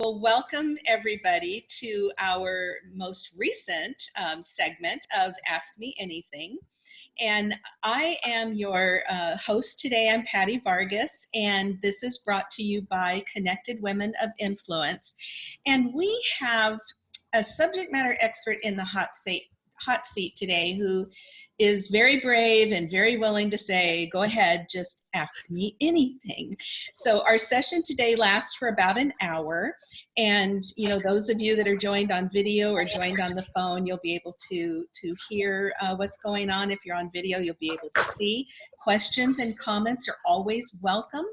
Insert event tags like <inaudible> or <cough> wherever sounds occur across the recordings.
Well, welcome everybody to our most recent um, segment of Ask Me Anything. And I am your uh, host today. I'm Patty Vargas, and this is brought to you by Connected Women of Influence. And we have a subject matter expert in the hot seat, hot seat today who is very brave and very willing to say, go ahead, just ask me anything. So our session today lasts for about an hour. And you know, those of you that are joined on video or joined on the phone, you'll be able to, to hear uh, what's going on. If you're on video, you'll be able to see. Questions and comments are always welcome.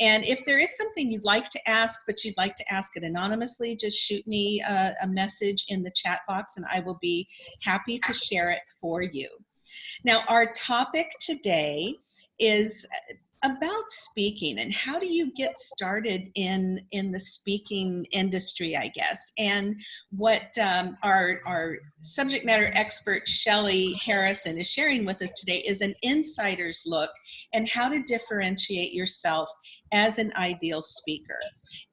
And if there is something you'd like to ask, but you'd like to ask it anonymously, just shoot me a, a message in the chat box and I will be happy to share it for you. Now, our topic today is about speaking and how do you get started in in the speaking industry i guess? And what um, our our subject matter expert shelly harrison is sharing with us today is an insider's look and how to differentiate yourself as an ideal speaker.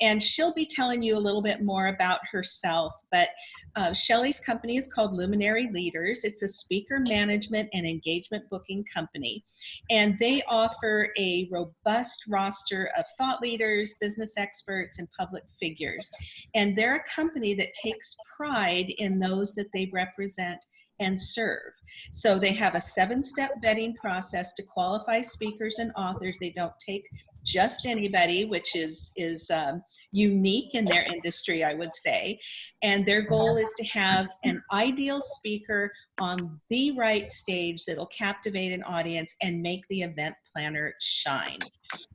And she'll be telling you a little bit more about herself but uh, shelly's company is called luminary leaders. It's a speaker management and engagement booking company. And they offer a robust roster of thought leaders, business experts, and public figures. And they're a company that takes pride in those that they represent and serve. So they have a seven-step vetting process to qualify speakers and authors. They don't take just anybody, which is, is um, unique in their industry, I would say. And their goal is to have an ideal speaker on the right stage that'll captivate an audience and make the event planner shine.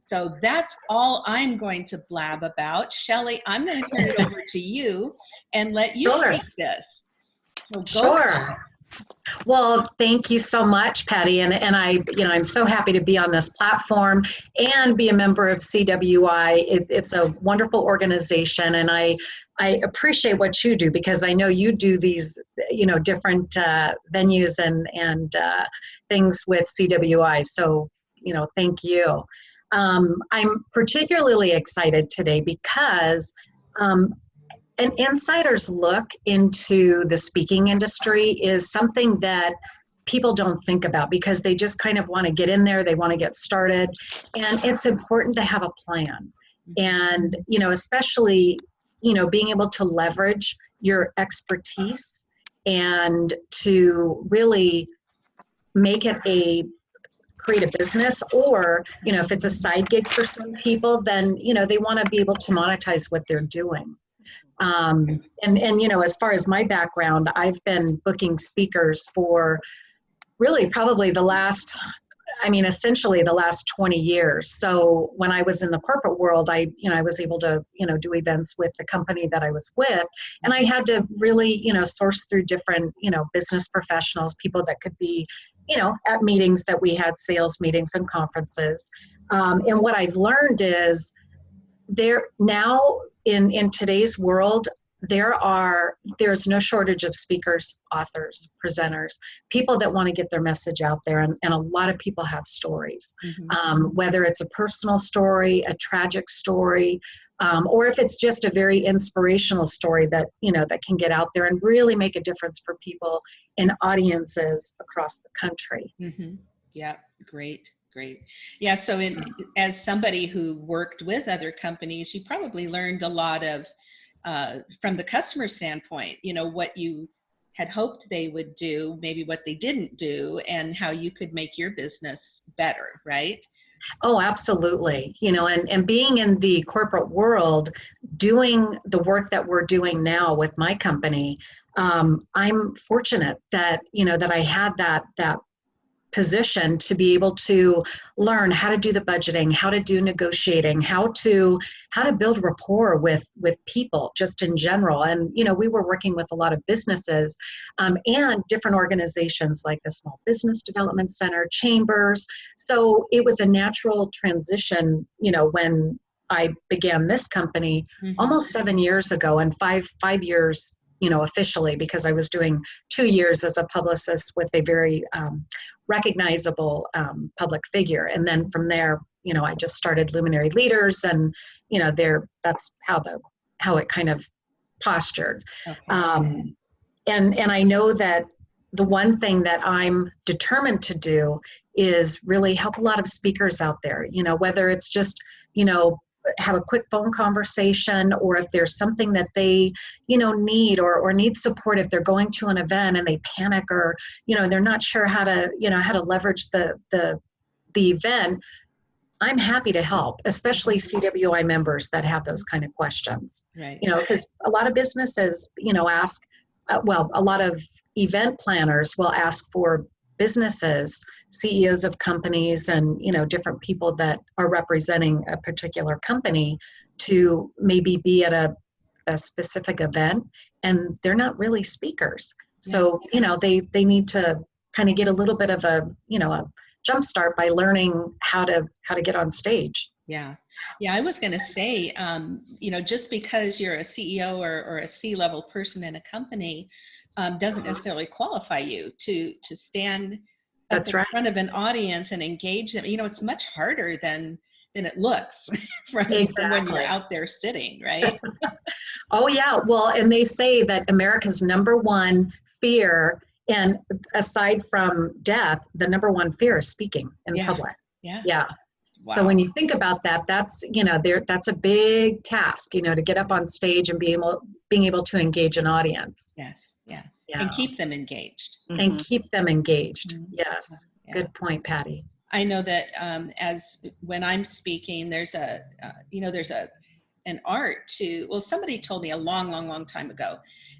So that's all I'm going to blab about. Shelly, I'm going to turn it over to you and let you sure. take this. So sure. Ahead. Well, thank you so much, Patty. And, and I, you know, I'm so happy to be on this platform and be a member of CWI. It, it's a wonderful organization and I, I appreciate what you do because I know you do these, you know, different uh, venues and, and uh, things with CWI. So, you know, thank you. Um, I'm particularly excited today because um, an insider's look into the speaking industry is something that people don't think about because they just kind of want to get in there they want to get started and it's important to have a plan. And you know especially you know being able to leverage your expertise and to really make it a create a business or you know if it's a side gig for some people then you know they want to be able to monetize what they're doing um, and, and, you know, as far as my background, I've been booking speakers for really probably the last, I mean, essentially the last 20 years. So when I was in the corporate world, I, you know, I was able to, you know, do events with the company that I was with. And I had to really, you know, source through different, you know, business professionals, people that could be, you know, at meetings that we had, sales meetings and conferences. Um, and what I've learned is there now in in today's world there are there's no shortage of speakers authors presenters people that want to get their message out there and, and a lot of people have stories mm-hmm. um, whether it's a personal story a tragic story um, or if it's just a very inspirational story that you know that can get out there and really make a difference for people in audiences across the country mm-hmm. yeah great great. Yeah, so in, as somebody who worked with other companies, you probably learned a lot of, uh, from the customer standpoint, you know, what you had hoped they would do, maybe what they didn't do, and how you could make your business better, right? Oh, absolutely. You know, and, and being in the corporate world, doing the work that we're doing now with my company, um, I'm fortunate that, you know, that I had that, that position to be able to learn how to do the budgeting how to do negotiating how to how to build rapport with with people just in general and you know we were working with a lot of businesses um, and different organizations like the small business development center chambers so it was a natural transition you know when i began this company mm-hmm. almost seven years ago and five five years you know, officially because I was doing two years as a publicist with a very um, recognizable um, public figure. And then from there, you know, I just started Luminary Leaders and, you know, there, that's how the how it kind of postured. Okay. Um, and and I know that the one thing that I'm determined to do is really help a lot of speakers out there. You know, whether it's just you know have a quick phone conversation or if there's something that they you know need or, or need support if they're going to an event and they panic or you know they're not sure how to you know how to leverage the the the event i'm happy to help especially cwi members that have those kind of questions right. you know because a lot of businesses you know ask uh, well a lot of event planners will ask for businesses CEOs of companies and you know different people that are representing a particular company to maybe be at a, a specific event and they're not really speakers so you know they they need to kind of get a little bit of a you know a jump start by learning how to how to get on stage Yeah. Yeah. I was going to say, um, you know, just because you're a CEO or, or a C level person in a company um, doesn't necessarily qualify you to, to stand at That's right. front of an audience and engage them. You know, it's much harder than, than it looks <laughs> from, from when you're out there sitting, right? <laughs> Oh, yeah. Well, and they say that America's number one fear, and aside from death, the number one fear is speaking in Yeah. public. Yeah. Yeah. So when you think about that, that's you know there that's a big task, you know, to get up on stage and be able being able to engage an audience. Yes. Yeah. Yeah. And keep them engaged. and keep them engaged. Mhm. Yes. Yeah. Good point, Patty. I know that um, as when I'm speaking, there's a, uh, you know, there's a, an art to, well, somebody told me a long, long, long time ago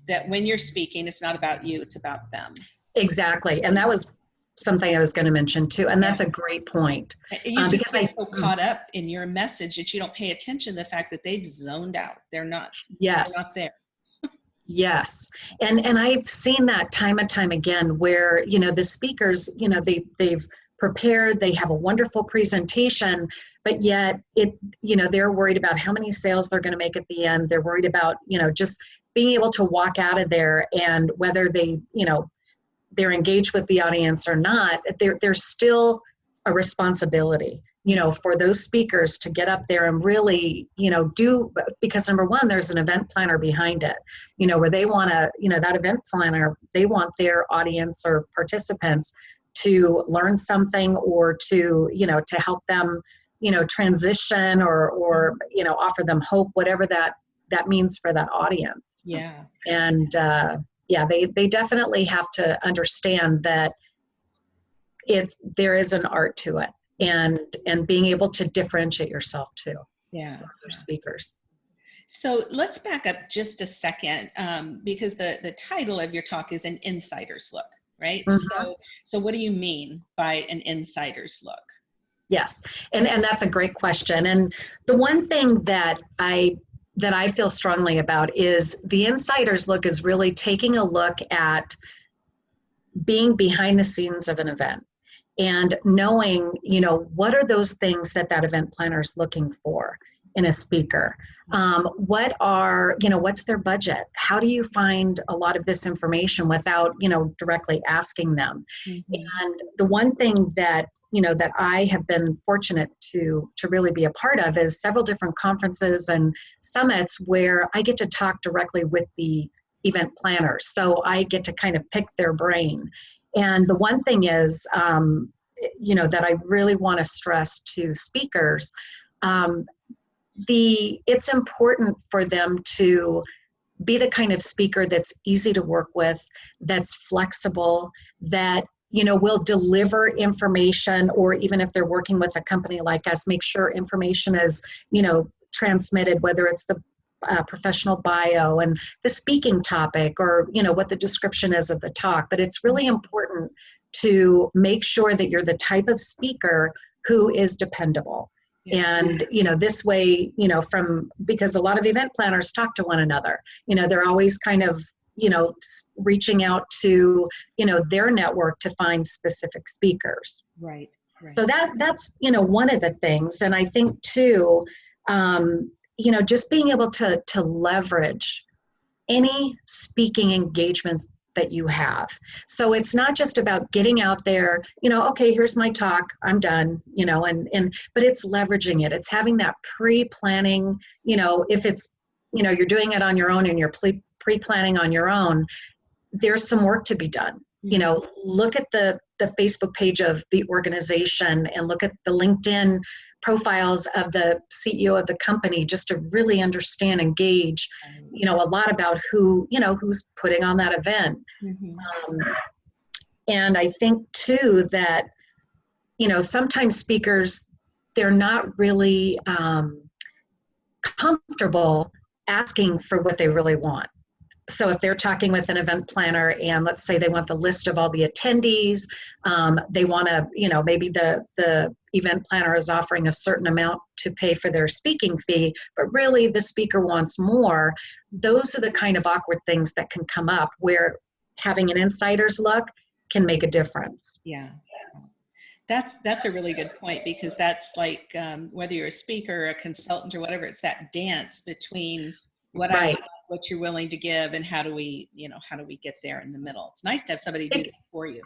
that when you're speaking, it's not about you, it's about them. Exactly. And that was something I was going to mention too. And that's a great point. You Um, because get I- so caught up in your message that you don't pay attention to the fact that they've zoned out. They're not, Yes. they're not there. Yes. And and I've seen that time and time again where, you know, the speakers, you know, they they've prepared, they have a wonderful presentation, but yet it, you know, they're worried about how many sales they're going to make at the end. They're worried about, you know, just being able to walk out of there and whether they, you know, they're engaged with the audience or not, there there's still a responsibility you know for those speakers to get up there and really you know do because number one there's an event planner behind it you know where they want to you know that event planner they want their audience or participants to learn something or to you know to help them you know transition or or you know offer them hope whatever that that means for that audience Yeah. and uh, yeah they they definitely have to understand that it's there is an art to it and and being able to differentiate yourself too Yeah. other speakers So let's back up just a second um, because the, the title of your talk is an insider's look, right? Mhm. So, so what do you mean by an insider's look? Yes, and and that's a great question. And the one thing that I that I feel strongly about is the insider's look is really taking a look at being behind the scenes of an event and knowing, you know, what are those things that that event planner is looking for in a speaker. Um, what are, you know, what's their budget? How do you find a lot of this information without, you know, directly asking them? And the one thing that you know that I have been fortunate to to really be a part of is several different conferences and summits where I get to talk directly with the event planners. So I get to kind of pick their brain. And the one thing is, um, you know, that I really want to stress to speakers. Um, the it's important for them to be the kind of speaker that's easy to work with that's flexible that you know will deliver information or even if they're working with a company like us make sure information is you know transmitted whether it's the uh, professional bio and the speaking topic or you know what the description is of the talk. But it's really important to make sure that you're the type of speaker who is dependable Yeah. and you know this way you know from because a lot of event planners talk to one another you know they're always kind of you know reaching out to you know their network to find specific speakers Right. right. so that that's you know one of the things and i think too um, you know just being able to to leverage any speaking engagements that you have. So it's not just about getting out there you know okay here's my talk i'm done you know and and but it's leveraging it. It's having that pre-planning you know if it's you know you're doing it on your own and you're pre- pre-planning on your own there's some work to be done. You know mm-hmm. look at the the facebook page of the organization and look at the linkedin profiles of the ceo of the company just to really understand and gauge you know a lot about who you know who's putting on that event. Mhm. um, and i think too that you know sometimes speakers they're not really um, comfortable asking for what they really want. So if they're talking with an event planner and let's say they want the list of all the attendees um, they want to you know maybe the the event planner is offering a certain amount to pay for their speaking fee but really the speaker wants more those are the kind of awkward things that can come up where having an insider's look can make a difference Yeah. That's that's a really good point because that's like um, whether you're a speaker, or a consultant, or whatever. It's that dance between what I Right. want, what you're willing to give, and how do we, you know, how do we get there in the middle? It's nice to have somebody do it for you.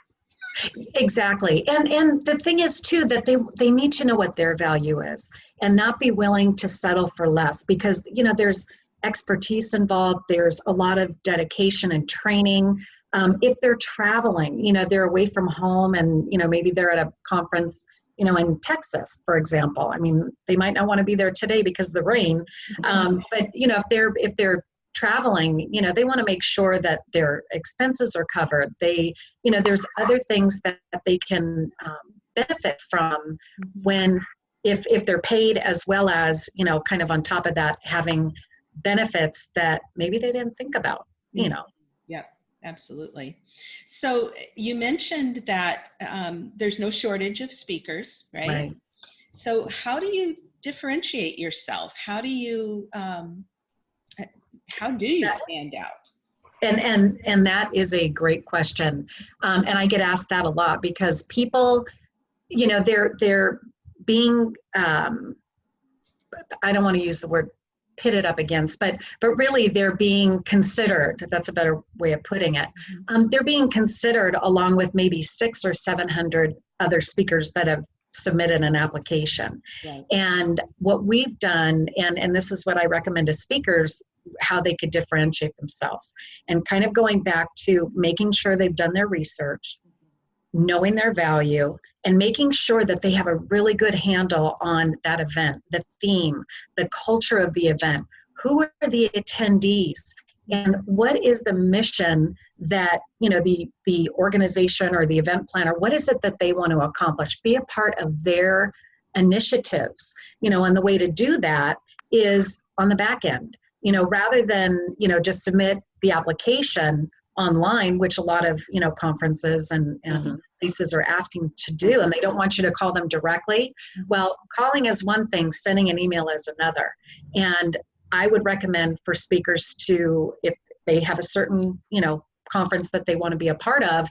Exactly. And and the thing is too that they they need to know what their value is and not be willing to settle for less because you know there's expertise involved, there's a lot of dedication and training. Um, if they're traveling, you know, they're away from home and you know maybe they're at a conference, you know, in Texas, for example. I mean, they might not want to be there today because of the rain. <laughs> Um, but you know, if they're if they're traveling, you know, they want to make sure that their expenses are covered. They you know there's other things that, that they can um, benefit from when if if they're paid as well as you know kind of on top of that having benefits that maybe they didn't think about you know Yep, absolutely. So you mentioned that um, there's no shortage of speakers, right? right So how do you differentiate yourself? How do you um, how do you stand out? and and and that is a great question. Um, and i get asked that a lot because people you know they're they're being um, i don't want to use the word pitted up against but but really they're being considered that's a better way of putting it. Um, they're being considered along with maybe six or seven hundred other speakers that have submitted an application. Right. and what we've done and and this is what i recommend to speakers how they could differentiate themselves. And kind of going back to making sure they've done their research knowing their value and making sure that they have a really good handle on that event the theme the culture of the event. Who are the attendees and what is the mission that you know the the organization or the event planner what is it that they want to accomplish? Be a part of their initiatives you know and the way to do that is on the back end you know rather than you know just submit the application online which a lot of you know conferences and, and Mhm. places are asking to do and they don't want you to call them directly. Well calling is one thing sending an email is another. And i would recommend for speakers to if they have a certain you know conference that they want to be a part of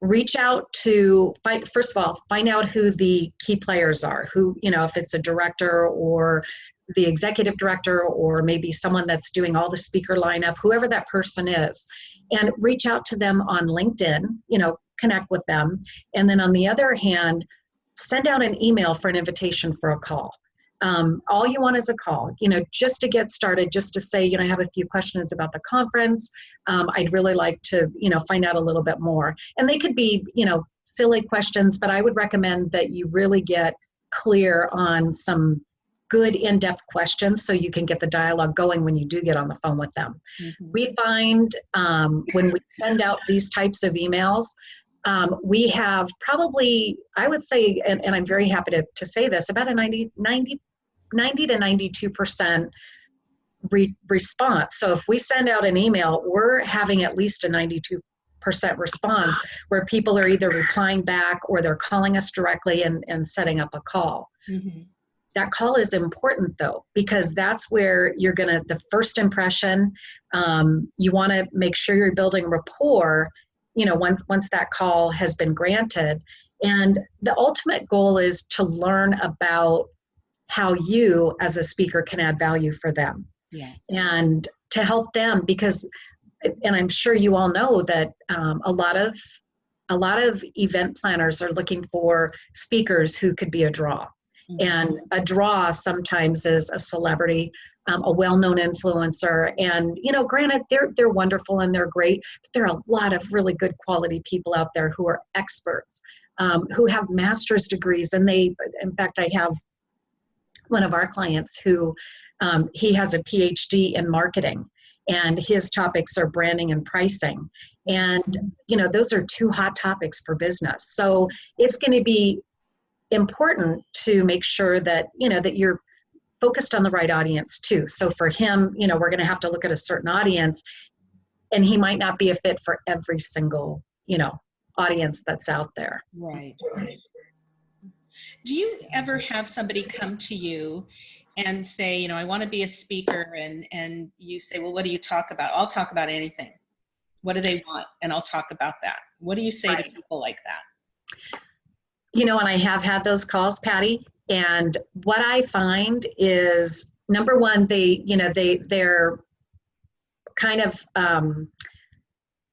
reach out to first of all find out who the key players are who you know if it's a director or the executive director or maybe someone that's doing all the speaker lineup whoever that person is and reach out to them on linkedin you know connect with them. And then on the other hand send out an email for an invitation for a call um, all you want is a call you know just to get started just to say you know i have a few questions about the conference. Um, i'd really like to you know find out a little bit more. And they could be you know silly questions but i would recommend that you really get clear on some good in-depth questions so you can get the dialogue going when you do get on the phone with them. Mhm. we find um, when we send out these types of emails um, we have probably i would say and, and i'm very happy to, to say this about a 90 90 90 to 92 percent re- response. So if we send out an email we're having at least a 92 percent response where people are either replying back or they're calling us directly and, and setting up a call. Mhm. that call is important though because that's where you're gonna the first impression um, you want to make sure you're building rapport you know once once that call has been granted. And the ultimate goal is to learn about how you as a speaker can add value for them Yes. and to help them because and i'm sure you all know that um, a lot of a lot of event planners are looking for speakers who could be a draw Mhm. and a draw sometimes is a celebrity um, a well-known influencer. And you know, granted, they're they're wonderful and they're great. But there are a lot of really good quality people out there who are experts, um, who have master's degrees, and they. In fact, I have one of our clients who um, he has a PhD in marketing, and his topics are branding and pricing. And you know, those are two hot topics for business. So it's going to be important to make sure that you know that you're focused on the right audience too. So for him, you know, we're going to have to look at a certain audience and he might not be a fit for every single, you know, audience that's out there. Right. Do you ever have somebody come to you and say, you know, I want to be a speaker and and you say, well, what do you talk about? I'll talk about anything. What do they want? And I'll talk about that. What do you say right. to people like that? You know, and I have had those calls, Patty, and what I find is number one, they, you know, they, they're kind of um,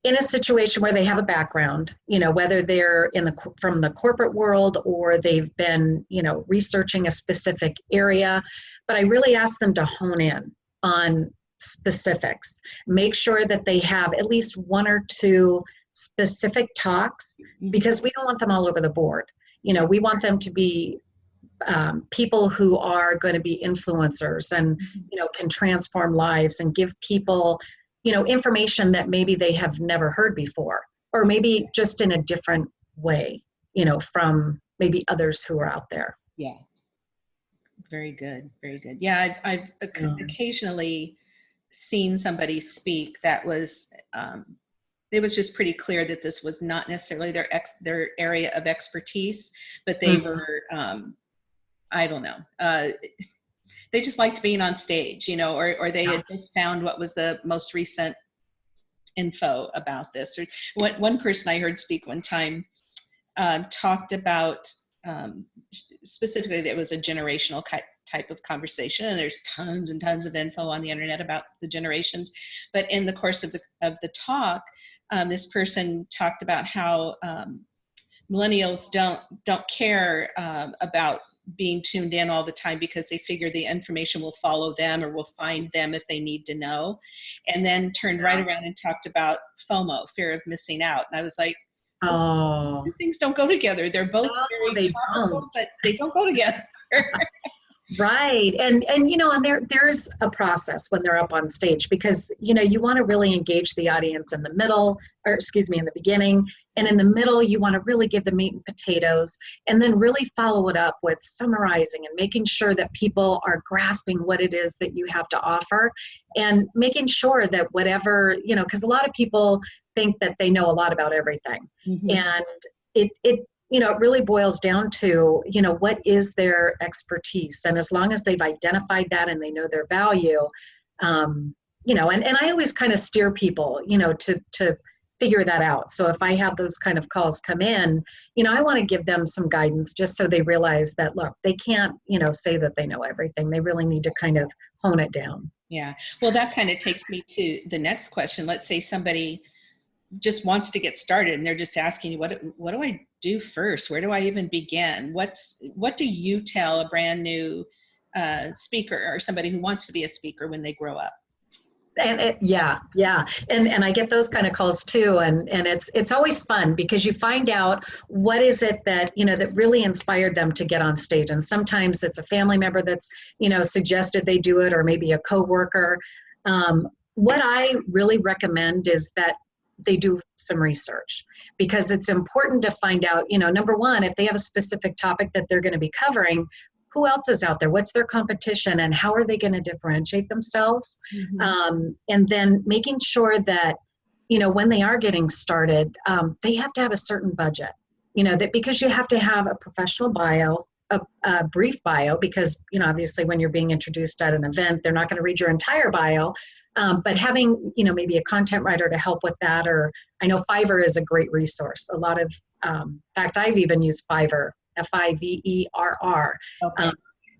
in a situation where they have a background, you know, whether they're in the, from the corporate world or they've been, you know, researching a specific area. But I really ask them to hone in on specifics. Make sure that they have at least one or two specific talks mm-hmm. because we don't want them all over the board. You know, we want them to be um, people who are going to be influencers and mm-hmm. you know can transform lives and give people you know information that maybe they have never heard before or maybe just in a different way you know from maybe others who are out there yeah very good very good yeah i've, I've yeah. occasionally seen somebody speak that was um, it was just pretty clear that this was not necessarily their ex their area of expertise but they mm -hmm. were um, I don't know. Uh, they just liked being on stage, you know, or, or they yeah. had just found what was the most recent info about this. Or one, one person I heard speak one time um, talked about um, specifically that it was a generational type of conversation and there's tons and tons of info on the internet about the generations but in the course of the of the talk um, this person talked about how um, millennials don't don't care um, about being tuned in all the time because they figure the information will follow them or will find them if they need to know. And then turned right around and talked about FOMO, fear of missing out. And I was like, oh, things don't go together. They're both no, very powerful, but they don't go together. <laughs> right and and you know and there there's a process when they're up on stage because you know you want to really engage the audience in the middle or excuse me in the beginning and in the middle you want to really give the meat and potatoes and then really follow it up with summarizing and making sure that people are grasping what it is that you have to offer and making sure that whatever you know because a lot of people think that they know a lot about everything mm-hmm. and it it you know, it really boils down to, you know, what is their expertise? And as long as they've identified that and they know their value, um, you know, and, and I always kind of steer people, you know, to, to figure that out. So if I have those kind of calls come in, you know, I want to give them some guidance just so they realize that, look, they can't, you know, say that they know everything. They really need to kind of hone it down. Yeah. Well, that kind of takes me to the next question. Let's say somebody just wants to get started and they're just asking you, what, what do I do first? Where do I even begin? What's what do you tell a brand new uh, speaker or somebody who wants to be a speaker when they grow up? And it, yeah yeah. And and i get those kind of calls too. And and it's it's always fun because you find out what is it that you know that really inspired them to get on stage. And sometimes it's a family member that's you know suggested they do it or maybe a coworker. Um, what i really recommend is that they do some research because it's important to find out, you know, number one, if they have a specific topic that they're going to be covering, who else is out there? What's their competition and how are they going to differentiate themselves? Mm-hmm. Um, and then making sure that, you know, when they are getting started, um, they have to have a certain budget. You know, that because you have to have a professional bio, a, a, brief bio because you know obviously when you're being introduced at an event they're not going to read your entire bio um, but having, you know, maybe a content writer to help with that, or I know Fiverr is a great resource. A lot of, um, in fact, I've even used Fiverr, F-I-V-E-R-R. Okay. Um,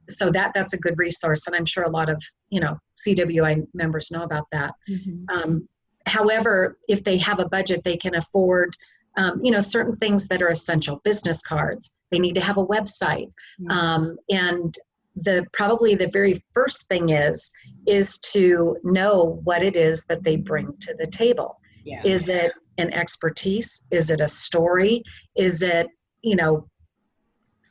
so that that's a good resource, and I'm sure a lot of you know CWI members know about that. Mm-hmm. Um, however, if they have a budget, they can afford um, you know certain things that are essential. Business cards. They need to have a website, mm-hmm. um, and the probably the very first thing is is to know what it is that they bring to the table. Yeah. Is it an expertise? Is it a story? Is it, you know,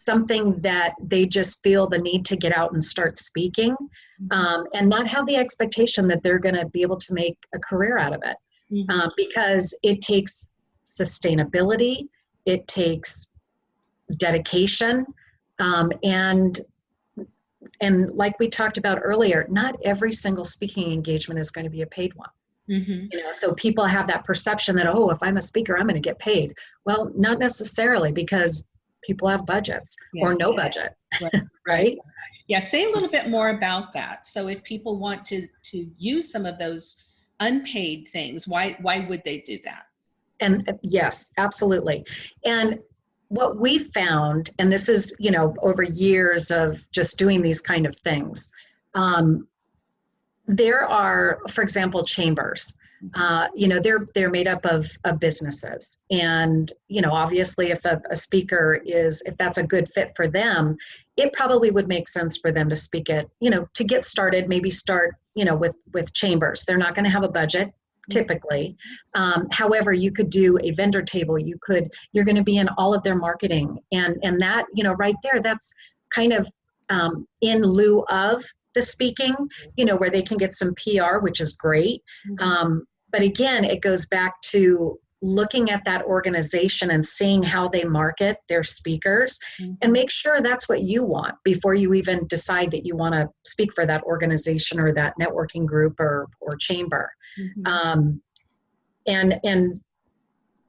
something that they just feel the need to get out and start speaking um, and not have the expectation that they're going to be able to make a career out of it Mhm. um, because it takes sustainability, it takes dedication, um, and and like we talked about earlier, not every single speaking engagement is going to be a paid one. Mhm. You know, so people have that perception that oh, if I'm a speaker, I'm going to get paid. Well, not necessarily because people have budgets or Yeah. no budget, Right. <laughs> right? Yeah, say a little bit more about that. So if people want to to use some of those unpaid things, why why would they do that? And uh, yes, absolutely. And what we found, and this is, you know, over years of just doing these kind of things, um, there are, for example, chambers. Uh, you know, they're they're made up of, of businesses, and you know, obviously, if a, a speaker is, if that's a good fit for them, it probably would make sense for them to speak it. You know, to get started, maybe start, you know, with with chambers. They're not going to have a budget typically. Um, however, you could do a vendor table. You could, you're going to be in all of their marketing, and and that you know right there, that's kind of um, in lieu of the speaking. You know where they can get some PR, which is great. Um, but again, it goes back to looking at that organization and seeing how they market their speakers and make sure that's what you want before you even decide that you want to speak for that organization or that networking group or or chamber Mhm. um, and and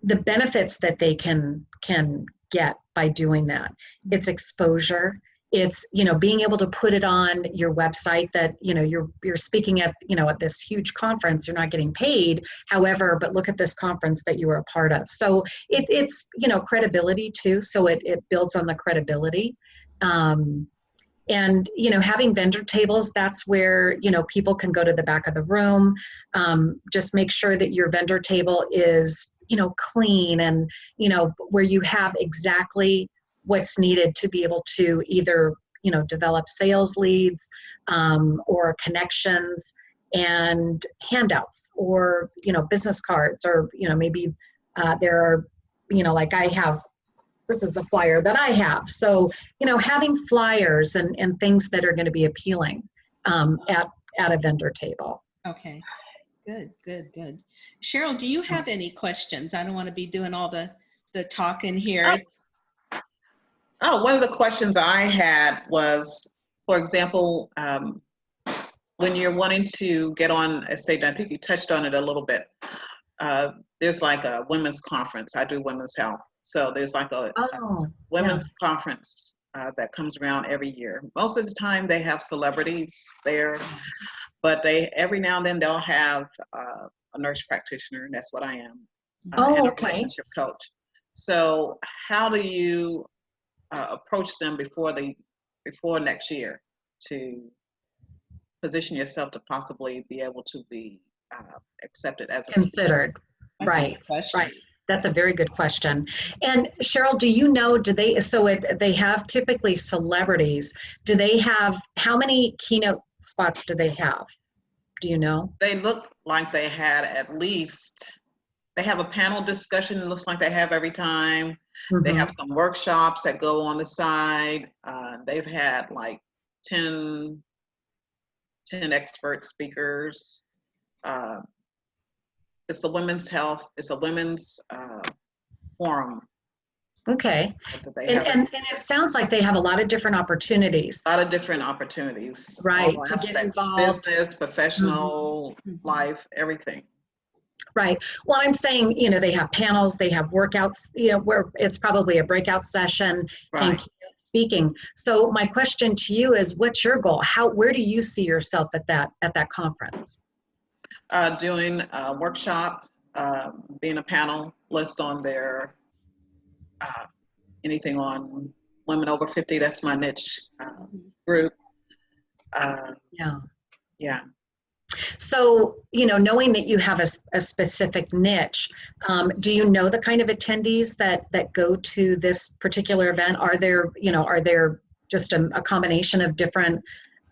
the benefits that they can can get by doing that it's exposure it's you know being able to put it on your website that you know you're you're speaking at you know at this huge conference you're not getting paid however but look at this conference that you were a part of. So it, it's you know credibility too so it, it builds on the credibility. Um, and you know having vendor tables that's where you know people can go to the back of the room. Um, just make sure that your vendor table is you know clean and you know where you have exactly what's needed to be able to either you know develop sales leads um, or connections and handouts or you know business cards or you know maybe uh, there are you know like i have this is a flyer that i have so you know having flyers and, and things that are going to be appealing um, at at a vendor table Okay. Good, good, good. Cheryl, do you have any questions? I don't want to be doing all the the talking here. Oh, one of the questions I had was, for example, um, when you're wanting to get on a stage, I think you touched on it a little bit. Uh, there's like a women's conference. I do women's health. So there's like a oh women's conference uh, that comes around every year. Most of the time they have celebrities there, but they every now and then they'll have uh, a nurse practitioner, and that's what I am, uh, Oh, and a okay. relationship coach. So how do you uh, approach them before the before next year to position yourself to possibly be able to be uh, accepted as a considered That's a good right, right. That's a very good question. And Cheryl, do you know, do they, so it, they have typically celebrities. Do they have, how many keynote spots do they have? Do you know? they look like they had at least they have a panel discussion it looks like they have every time they Mhm. have some workshops that go on the side uh, they've had like 10 10 expert speakers uh, it's the women's health it's a women's uh, forum Okay. And, have and, and it sounds like they have a lot of different opportunities. a lot of different opportunities Right, to get involved. business professional Mhm. life everything Right. Well, I'm saying, you know, they have panels, they have workouts, you know, where it's probably a breakout session and right speaking. So my question to you is what's your goal? How where do you see yourself at that at that conference? uh, doing a workshop, uh, being a panelist on their uh, anything on women over 50. That's my niche uh, group. Uh, Yeah. yeah. So, you know, knowing that you have a specific niche, um, do you know the kind of attendees that that go to this particular event? Are there, you know, are there just a, a combination of different,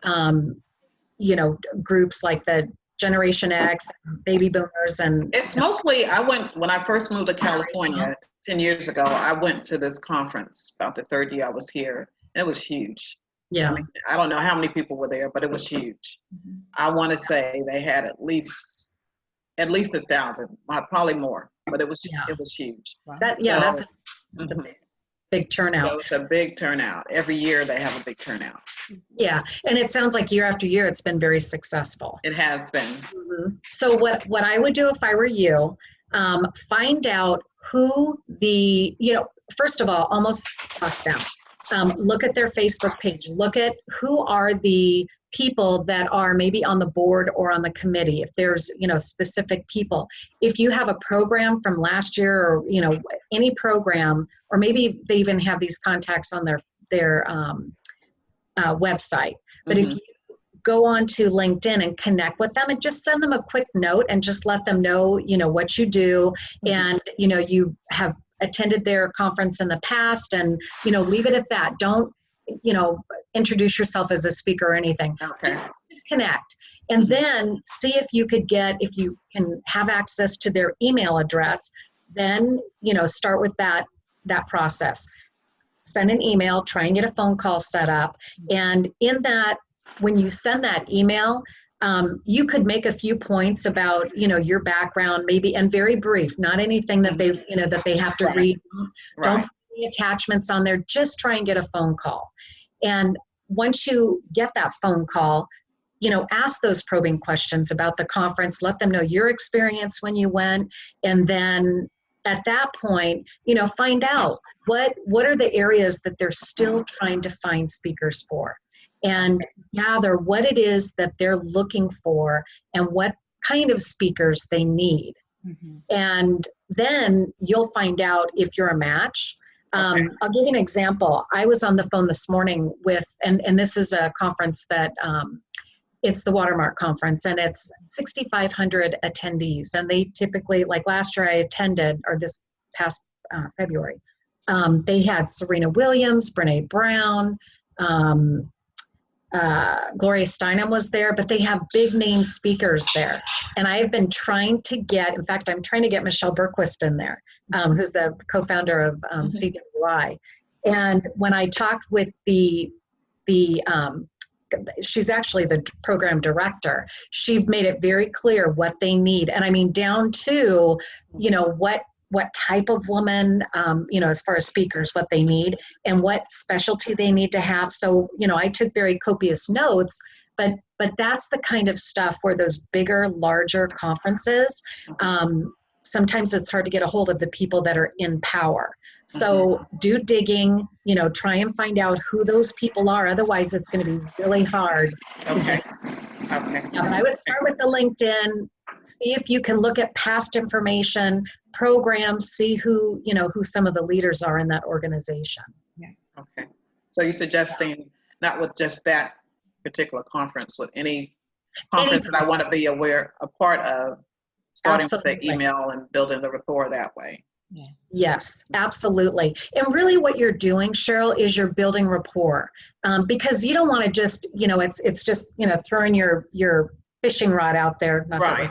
um, you know, groups like the Generation X, baby boomers, and It's mostly, I went, when I first moved to California 10 years ago, I went to this conference about the third year I was here. It was huge. Yeah, I mean, I don't know how many people were there, but it was huge. Mhm. I want to say they had at least, at least a thousand, uh, probably more, but it was, Yeah. it was huge. that yeah, that's a, that's a big, big turnout. So it's a big turnout. Every year they have a big turnout. Yeah, and it sounds like year after year it's been very successful. It has been. Mhm. So what what I would do if I were you, um, find out who the you know first of all almost talk them. Um, look at their Facebook page. Look at who are the people that are maybe on the board or on the committee. If there's you know specific people. If you have a program from last year or you know any program, or maybe they even have these contacts on their their um, uh, website. But if Mhm. you go on to LinkedIn and connect with them and just send them a quick note and just let them know, you know, what you do Mhm. and, you know, you have attended their conference in the past and, you know, leave it at that. Don't, you know, introduce yourself as a speaker or anything. Okay. Just, just connect. And Mhm. then see if you could get, if you can have access to their email address, then, you know, start with that, that process. Send an email, try and get a phone call set up. And in that, when you send that email, um, you could make a few points about, you know, your background, maybe, and very brief, not anything that they, you know, that they have to Right. read. Don't put any attachments on there. Just try and get a phone call. And once you get that phone call, you know, ask those probing questions about the conference. Let them know your experience when you went, and then at that point, you know, find out what what are the areas that they're still trying to find speakers for, and gather what it is that they're looking for and what kind of speakers they need Mhm. and then you'll find out if you're a match. Um, Okay. I'll give you an example. I was on the phone this morning with, and, and this is a conference that um, it's the Watermark Conference, and it's 6,500 attendees. And they typically, like last year, I attended, or this past uh, February, um, they had Serena Williams, Brene Brown, um, uh, Gloria Steinem was there, but they have big name speakers there. And I have been trying to get, in fact, I'm trying to get Michelle Bergquist in there, um, who's the co-founder of um, Mhm. CWI. And when I talked with the the um, she's actually the program director. She made it very clear what they need, and I mean down to, you know, what what type of woman, um, you know, as far as speakers, what they need, and what specialty they need to have. So, you know, I took very copious notes, but but that's the kind of stuff where those bigger, larger conferences. Um, sometimes it's hard to get a hold of the people that are in power. So do digging, you know, try and find out who those people are. Otherwise, it's going to be really hard. Okay. <laughs> Okay. Yeah, but I would start with the LinkedIn, see if you can look at past information, programs, see who, you know, who some of the leaders are in that organization. yeah Okay. So you're suggesting not with just that particular conference, with any conference that I want to be aware, a part of, starting with the email and building the rapport that way. yeah. Yes, absolutely. And really what you're doing, Cheryl, is you're building rapport. Um, because you don't want to just, you know, it's it's just, you know, throwing your your fishing rod out there, not Right.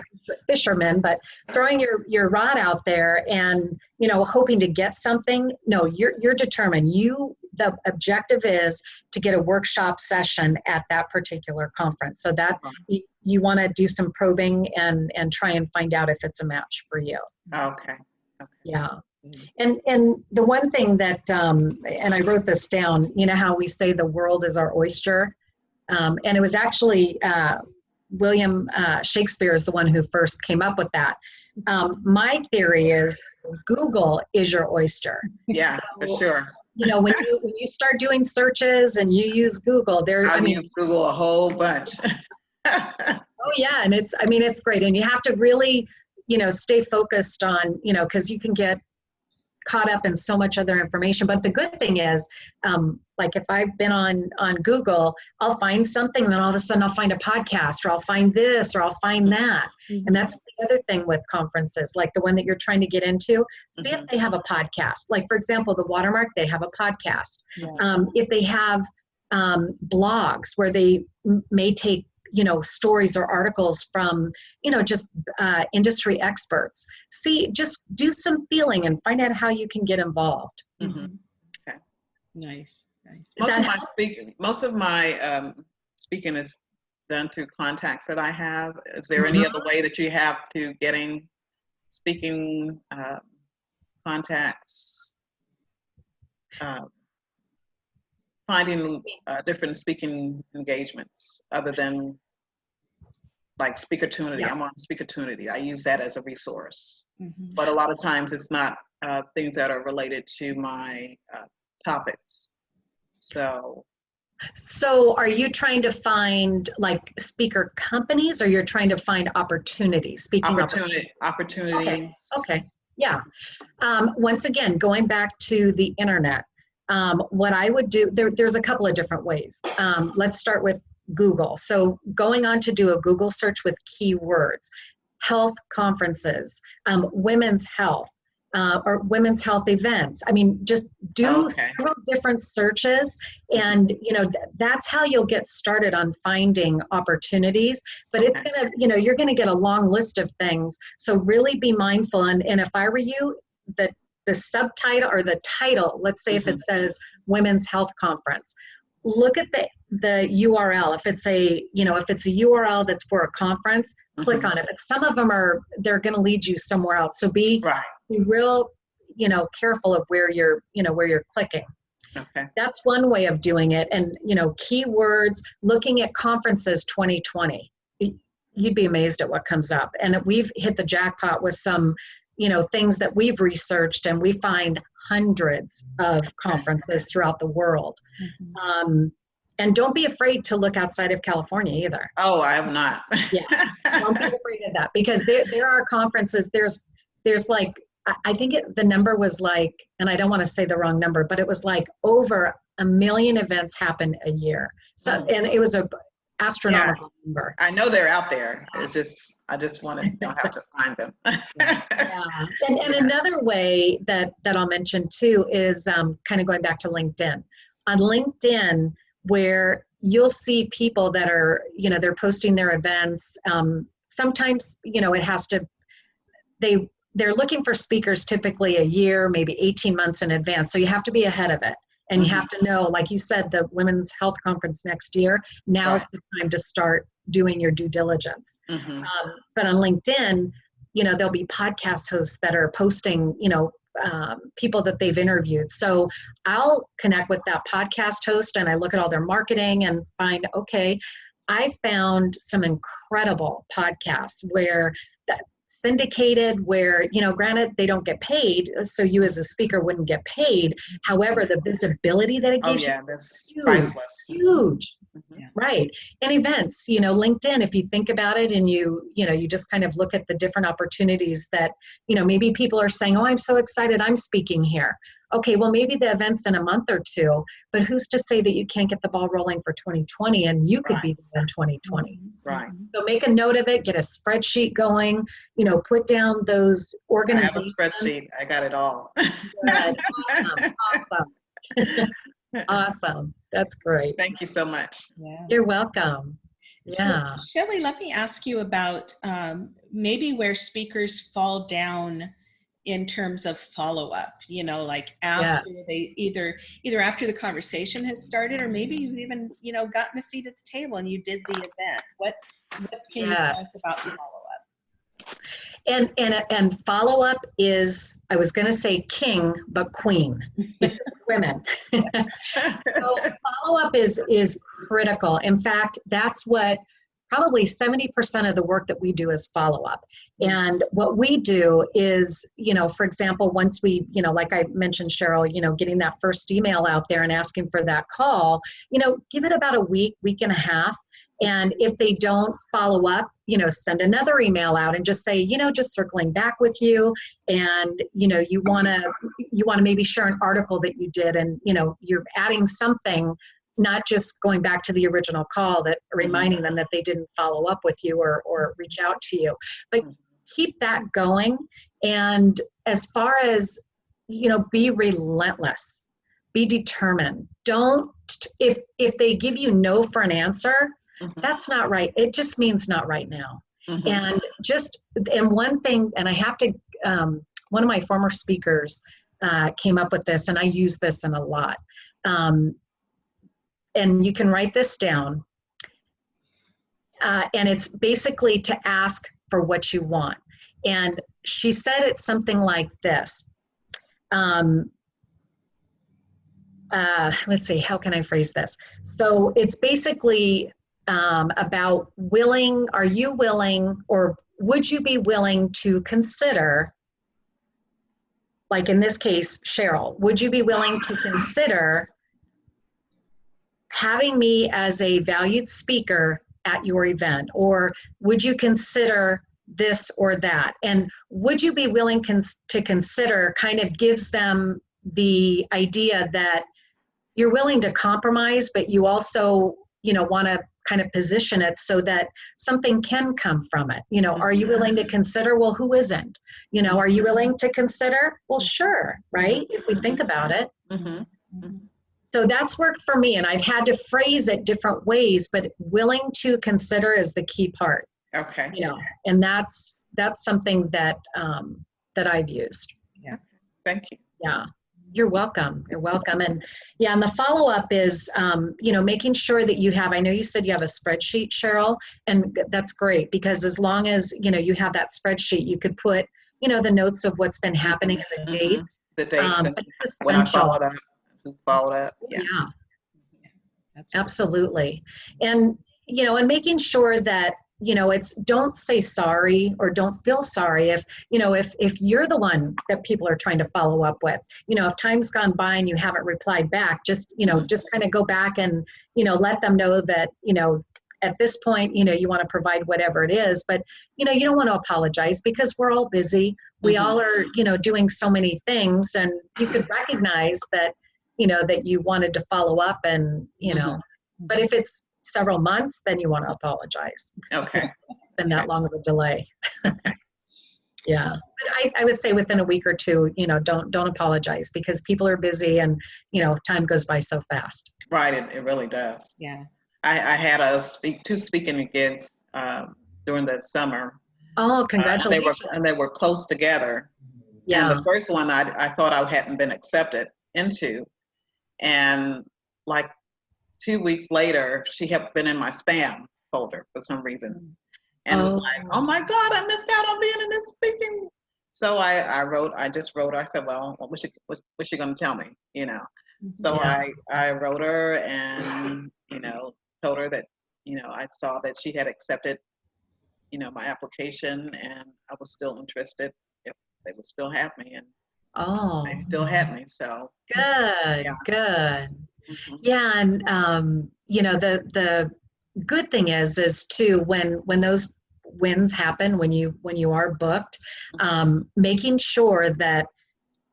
fishermen, but throwing your your rod out there and, you know, hoping to get something. No, you're you're determined. You the objective is to get a workshop session at that particular conference. So that you, you want to do some probing and and try and find out if it's a match for you. Okay. Yeah. Mhm. And and the one thing that um, and I wrote this down. You know how we say the world is our oyster, um, and it was actually uh, William uh, Shakespeare is the one who first came up with that. Um, my theory is Google is your oyster. Yeah, for sure. You know when you when you start doing searches and you use Google, there. I I mean, use Google a whole bunch. <laughs> Oh yeah, and it's I mean it's great, and you have to really you know stay focused on you know because you can get caught up in so much other information. But the good thing is, um, like if I've been on on Google, I'll find something, then all of a sudden I'll find a podcast, or I'll find this, or I'll find that. And that's the other thing with conferences, like the one that you're trying to get into. See if Mhm. they have a podcast. Like for example, the Watermark, they have a podcast. Yeah. Um, if they have um, blogs where they m- may take you know stories or articles from you know just uh, industry experts see just do some feeling and find out how you can get involved Mhm. Mhm. Okay. Nice, nice. Most of my help? speaking, most of my um, speaking is done through contacts that I have. Is there any Mm-hmm. other way that you have to getting speaking um, contacts? um, Finding uh, different speaking engagements other than like Speakertunity. Yeah. I'm on Speakertunity. I use that as a resource. Mhm. But a lot of times it's not uh, things that are related to my uh, topics. So so are you trying to find like speaker companies or you're trying to find opportunities speaking opportunity, opportunities. Okay, yeah. Um, once again, going back to the internet, um, what I would do, there, there's a couple of different ways. Um, let's start with Google. So going on to do a Google search with keywords, health conferences, um, women's health, uh, or women's health events. I mean, just do Okay. several different searches and, you know, th- that's how you'll get started on finding opportunities. But it's gonna, you know, you're gonna get a long list of things. So really be mindful. And, and if I were you, the, the subtitle or the title, let's say if it says Women's Health Conference, look at the, the URL. If it's a, you know, if it's a URL that's for a conference, click Mhm. on it. But some of them are, they're gonna lead you somewhere else. So be, Right. be real, you know, careful of where you're, you know, where you're clicking Okay. that's one way of doing it and you know keywords looking at conferences 2020 you'd be amazed at what comes up and we've hit the jackpot with some you know things that we've researched and we find hundreds of conferences throughout the world Mhm. um, and don't be afraid to look outside of california either Oh, I have not. Yeah. Don't be <laughs> afraid of that because there, there are conferences there's there's like I- i think it, the number was like and i don't want to say the wrong number but it was like over a million events happen a year so Mm. and it was a astronomical number I know they're out there. It's just, I just want to, <laughs> don't have to find them. yeah. <laughs> and, and another way that that i'll mention too is um, kind of going back to linkedin on linkedin where you'll see people that are you know they're posting their events um, sometimes you know it has to they they're looking for speakers typically a year maybe 18 months in advance so you have to be ahead of it and you Mhm. have to know like you said the women's health conference next year now's the time to start doing your due diligence Mhm. um, but on linkedin you know there'll be podcast hosts that are posting you know um, people that they've interviewed so i'll connect with that podcast host and i look at all their marketing and find okay i found some incredible podcasts where that syndicated where you know granted they don't get paid so you as a speaker wouldn't get paid however the visibility that it Oh, gives you yeah, that's huge. priceless. huge Mhm. right and events you know linkedin if you think about it and you you know you just kind of look at the different opportunities that you know maybe people are saying oh i'm so excited i'm speaking here okay well maybe the event's in a month or two but who's to say that you can't get the ball rolling for 2020 and you could Right. be there in 2020 Right. Mhm. so make a note of it get a spreadsheet going you know put down those organizations. I have a spreadsheet. I got it all. <laughs> Awesome awesome <laughs> awesome that's great Thank you so much. Yeah. you're welcome yeah So, Shelley, let me ask you about um, maybe where speakers fall down in terms of follow up. You know, like after Yes. they either either after the conversation has started, or maybe you've even you know gotten a seat at the table and you did the event. What what can you tell us Yes. about follow up? And and and follow up is I was going to say king, but queen. <laughs> Women. <laughs> so <laughs> follow up is is critical. In fact, that's what probably 70% of the work that we do is follow up. And what we do is, you know, for example, once we, you know, like I mentioned, Cheryl, you know, getting that first email out there and asking for that call, you know, give it about a week, week and a half. And if they don't follow up, you know, send another email out and just say, you know, just circling back with you. And, you know, you want to, you want to maybe share an article that you did and, you know, you're adding something not just going back to the original call that reminding them that they didn't follow up with you or, or reach out to you but keep that going and as far as you know be relentless be determined. Don't if if they give you no for an answer, Mhm. that's not right. It just means not right now. Mhm. And just and one thing, and I have to. Um, one of my former speakers uh, came up with this, and I use this in a lot. Um, and you can write this down. Uh, and it's basically to ask for what you want. And she said it's something like this. Um, uh, let's see, how can I phrase this? So it's basically um, about willing, are you willing or would you be willing to consider, like in this case, Cheryl, would you be willing to consider having me as a valued speaker at your event? Or would you consider this or that? And would you be willing cons- to consider kind of gives them the idea that you're willing to compromise, but you also, you know, want to kind of position it so that something can come from it. You know, are you willing to consider? Well, who isn't? You know, are you willing to consider? Well, sure, right? If we think about it. Mhm. So that's worked for me, and I've had to phrase it different ways, but willing to consider is the key part. Okay. You know, and that's that's something that um, that I've used. Yeah. Thank you. Yeah, you're welcome. You're welcome. And yeah, and the follow up is, um, you know, making sure that you have. I know you said you have a spreadsheet, Cheryl, and that's great because as long as you know you have that spreadsheet, you could put, you know, the notes of what's been happening and the Mhm. dates. The dates Um, and but it's when I essential. Followed up, who followed up. Yeah. yeah. That's Absolutely. And, you know, and making sure that, you know, it's don't say sorry or don't feel sorry if, you know, if if you're the one that people are trying to follow up with. You know, if time's gone by and you haven't replied back, just, you know, just kind of go back and, you know, let them know that, you know, at this point, you know, you want to provide whatever it is, but you know, you don't want to apologize because we're all busy. We Mhm. all are, you know, doing so many things and you could recognize that, you know, that you wanted to follow up and, you know, but if it's several months, then you want to apologize. Okay. It's been that long of a delay. <laughs> yeah. But I, I would say within a week or two, you know, don't don't apologize because people are busy and you know time goes by so fast. Right. It, it really does. Yeah. I, I had a speak two speaking gigs um, during the summer. Oh, Uh, congratulations. they were and they were close together. yeah. And the first one I, I thought I hadn't been accepted into. And like two weeks later, she had been in my spam folder for some reason. And it was Oh. like, oh my God, I missed out on being in this speaking. So I, I wrote, I just wrote, her. I said, well, what was she, what, what's she going to tell me? You know? Mm-hmm. So Yeah. I, I wrote her and, you know, told her that, you know, I saw that she had accepted, you know, my application and I was still interested if they would still have me. And oh, they still had me. So good, Yeah. good. mhm. Yeah, and um, you know the the good thing is is too when when those wins happen when you when you are booked, um, making sure that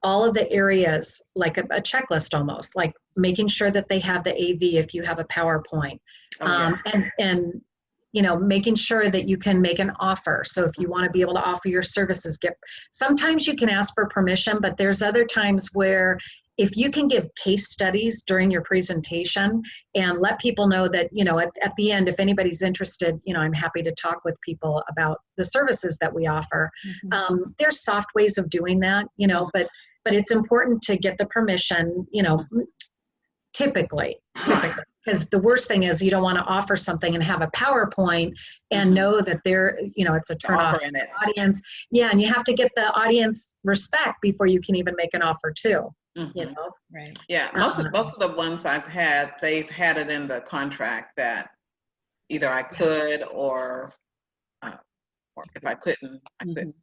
all of the areas like a, a checklist almost like making sure that they have the AV if you have a PowerPoint oh, yeah. um, and and you know making sure that you can make an offer. So if you want to be able to offer your services get sometimes you can ask for permission but there's other times where if you can give case studies during your presentation and let people know that you know at, at the end if anybody's interested you know i'm happy to talk with people about the services that we offer. Mhm. um, there's soft ways of doing that you know but but it's important to get the permission you know typically typically because the worst thing is you don't want to offer something and have a powerpoint and Mhm. know that they're you know it's a turn off Offer in it. audience yeah and you have to get the audience respect before you can even make an offer too you Mhm. know Right. Yeah, most Uh-huh. of most of the ones I've had, they've had it in the contract that either I could or, uh, or if I couldn't, I Mm-hmm. couldn't.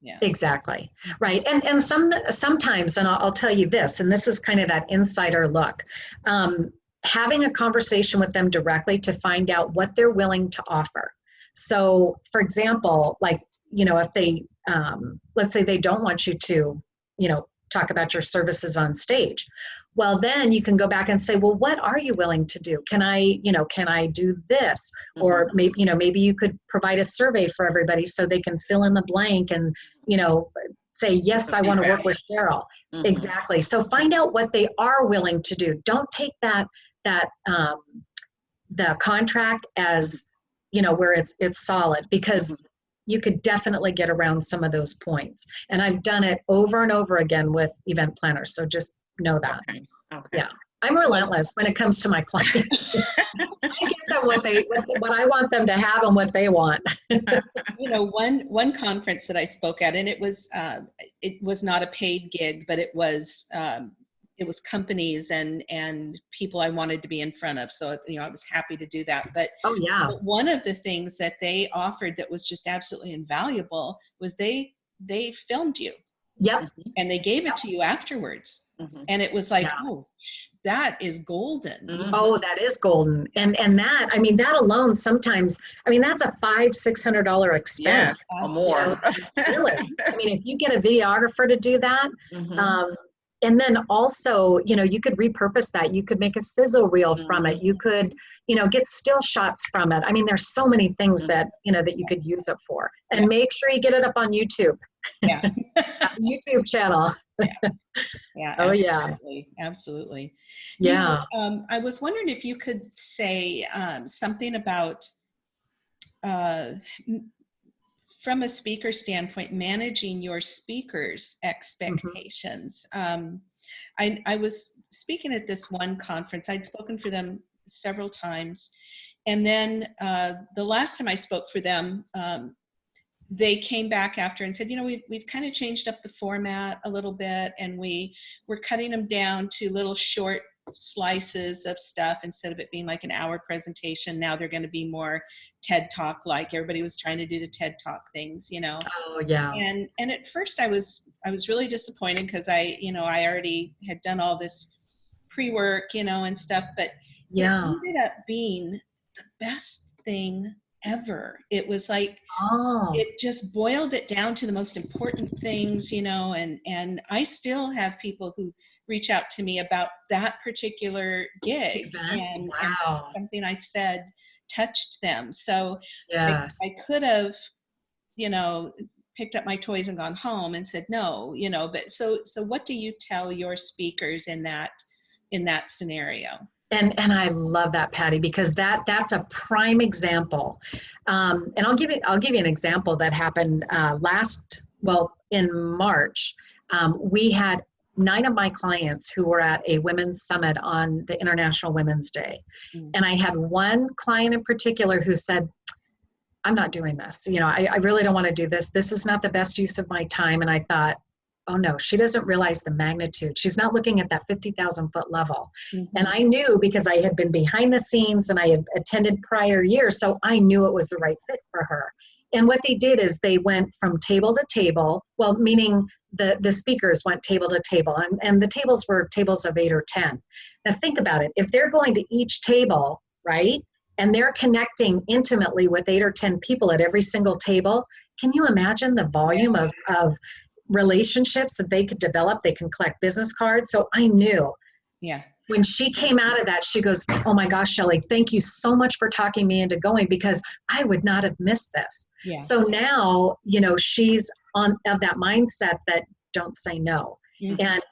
Yeah. Exactly. Right. And and some sometimes, and I'll, I'll tell you this, and this is kind of that insider look. Um, having a conversation with them directly to find out what they're willing to offer. So, for example, like you know, if they um, let's say they don't want you to, you know, talk about your services on stage. Well, then you can go back and say, well, what are you willing to do? Can I, you know, can I do this? or maybe you know maybe you could provide a survey for everybody so they can fill in the blank and you know say, yes, I want to work with Cheryl. Mhm. Exactly. So find out what they are willing to do. Don't take that that um, the contract as you know where it's it's solid because Mhm. you could definitely get around some of those points. And I've done it over and over again with event planners. So just know that. Okay, okay. Yeah. I'm relentless when it comes to my clients. <laughs> I get them what they what, what I want them to have and what they want. <laughs> you know one one conference that i spoke at and it was uh, it was not a paid gig but it was um, it was companies and and people i wanted to be in front of so you know i was happy to do that but Oh yeah. but one of the things that they offered that was just absolutely invaluable was they they filmed you Yep. and they gave it to you afterwards Mhm. and it was like Yeah. oh that is golden Mhm. Oh, that is golden. And and that, I mean, that alone sometimes, I mean, that's a five, six hundred dollar Yes, expense. or more. Really. I mean, if you get a videographer to do that, <laughs> Mhm. um, and then also, you know, you could repurpose that. You could make a sizzle reel from it. You could, you know, get still shots from it. I mean, there's so many things Mhm. that, you know, that you could use it for. And Yeah. make sure you get it up on YouTube, yeah <laughs> YouTube channel. <laughs> yeah Oh, yeah. absolutely, absolutely You know, Yeah. um, I was wondering if you could say um, something about, uh, from a speaker standpoint, managing your speakers' expectations. Um, I, I was speaking at this one conference. I'd spoken for them several times, and then uh, the last time I spoke for them, um, they came back after and said, you know, we've, we've kind of changed up the format a little bit and we we're cutting them down to little short slices of stuff instead of it being like an hour presentation. Now they're going to be more TED Talk like everybody was trying to do the TED Talk things, you know. Oh, yeah. And and at first I was I was really disappointed because I, you know, I already had done all this pre-work, you know, and stuff, but Yeah. it ended up being the best thing ever. It was like Oh, it just boiled it down to the most important things you know and and i still have people who reach out to me about that particular gig and, and something i said touched them. So I, I could have you know picked up my toys and gone home and said no you know but so so what do you tell your speakers in that in that scenario And and I love that, Patty, because that that's a prime example. Um, and I'll give you I'll give you an example that happened uh, last well in March. Um, we had nine of my clients who were at a women's summit on the International Women's Day, Mm. and I had one client in particular who said. I'm not doing this. You know, I, I really don't want to do this. This is not the best use of my time. And I thought, oh no, she doesn't realize the magnitude. She's not looking at that 50,000 foot level. Mm-hmm. And I knew because I had been behind the scenes and I had attended prior years, so I knew it was the right fit for her. And what they did is they went from table to table, well, meaning the, the speakers went table to table, and, and the tables were tables of eight or 10. Now, think about it. If they're going to each table, right, and they're connecting intimately with eight or 10 people at every single table, can you imagine the volume of, of relationships that they could develop? They can collect business cards. So I knew yeah when she came out of that, she goes, Oh my gosh, Shelly, thank you so much for talking me into going because I would not have missed this. yeah So now, you know, she's on of that mindset that don't say no. Mhm. And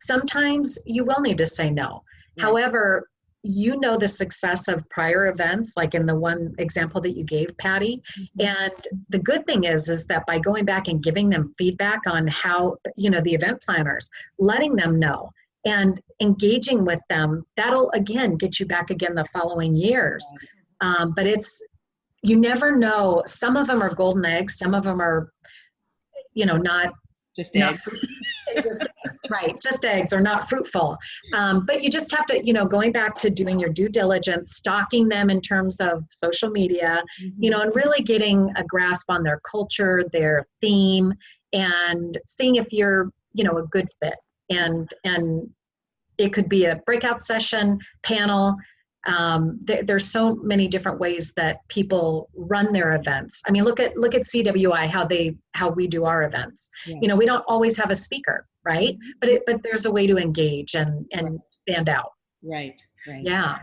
sometimes you will need to say no. Right. However, you know the success of prior events, like in the one example that you gave, Patty. Mhm. And the good thing is, is that by going back and giving them feedback on how, you know, the event planners, letting them know and engaging with them, that'll again get you back again the following years. Um, but it's, you never know. Some of them are golden eggs, some of them are, you know, not just eggs. <laughs> Just eggs, right just eggs are not fruitful. Um, but you just have to you know going back to doing your due diligence stalking them in terms of social media you know and really getting a grasp on their culture their theme and seeing if you're you know a good fit. And and it could be a breakout session panel um, there, there's so many different ways that people run their events i mean look at look at cwi how they how we do our events you know we don't always have a speaker right but it but there's a way to engage and and stand out right right yeah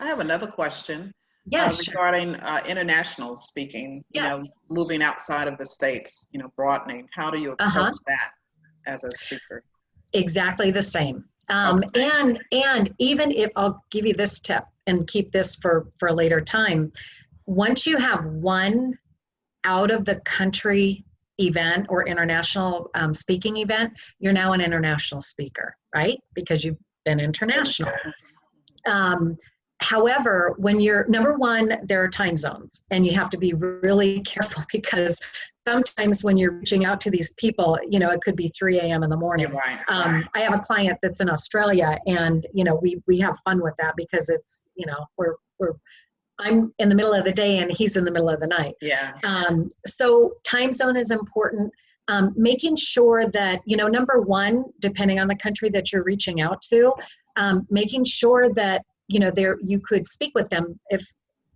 I have another question. Yeah, uh, sure. regarding uh, international speaking, you know, moving outside of the states, you know, broadening. How do you approach Uh-huh. that as a speaker? exactly the same. Um, and and even if I'll give you this tip and keep this for for a later time, once you have one out of the country event or international um, speaking event, you're now an international speaker, right? Because you've been international. Um, however, when you're number one, there are time zones, and you have to be really <laughs> careful because sometimes when you're reaching out to these people, you know, it could be 3 a.m. in the morning. You're right. Um, right. I have a client that's in Australia, and you know, we we have fun with that because it's you know we're we're I'm in the middle of the day and he's in the middle of the night. Yeah. Um, so time zone is important. Um, making sure that you know number one, depending on the country that you're reaching out to, um, making sure that you know there you could speak with them if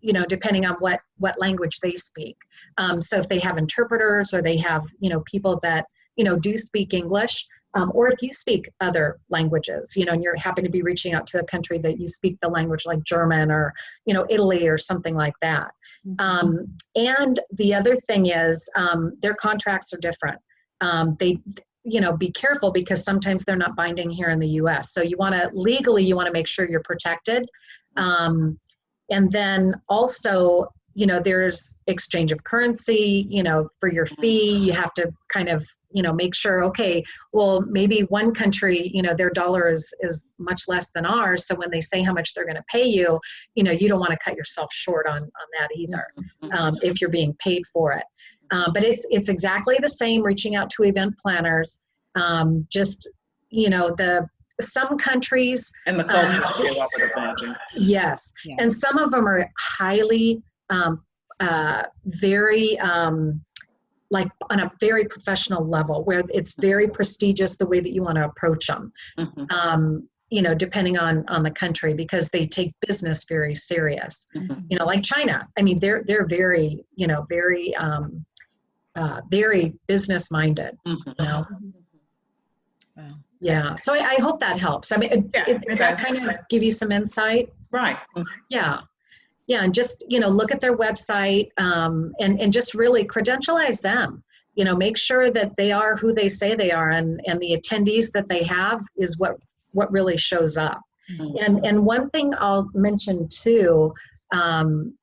you know depending on what what language they speak. Um, so if they have interpreters or they have you know people that you know do speak English, um, or if you speak other languages, you know, and you're happen to be reaching out to a country that you speak the language like German or you know Italy or something like that. Um, and the other thing is um, their contracts are different. Um, they, you know, be careful because sometimes they're not binding here in the U.S. So you want to legally, you want to make sure you're protected. Um, and then also, you know, there's exchange of currency. You know, for your fee, you have to kind of, you know, make sure. Okay, well, maybe one country, you know, their dollar is is much less than ours. So when they say how much they're going to pay you, you know, you don't want to cut yourself short on on that either um, if you're being paid for it. Um, but it's it's exactly the same. Reaching out to event planners, um, just you know the some countries And the Um, culture too, I would imagine. yes, Yeah. and some of them are highly um, uh, very um, like on a very professional level where it's very prestigious the way that you want to approach them Mhm, um, you know depending on on the country because they take business very serious mhm. you know like china i mean they're they're very you know very um uh, very business minded Mhm. you know Wow. yeah so i, I hope that helps i mean Yeah, it, does that kind of give you some insight Right. yeah yeah and just you know look at their website um, and and just really credentialize them you know make sure that they are who they say they are and and the attendees that they have is what what really shows up Mhm. and and one thing i'll mention too um,